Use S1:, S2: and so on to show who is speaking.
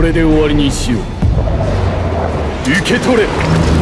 S1: これで終わりにしよう。受け取れ。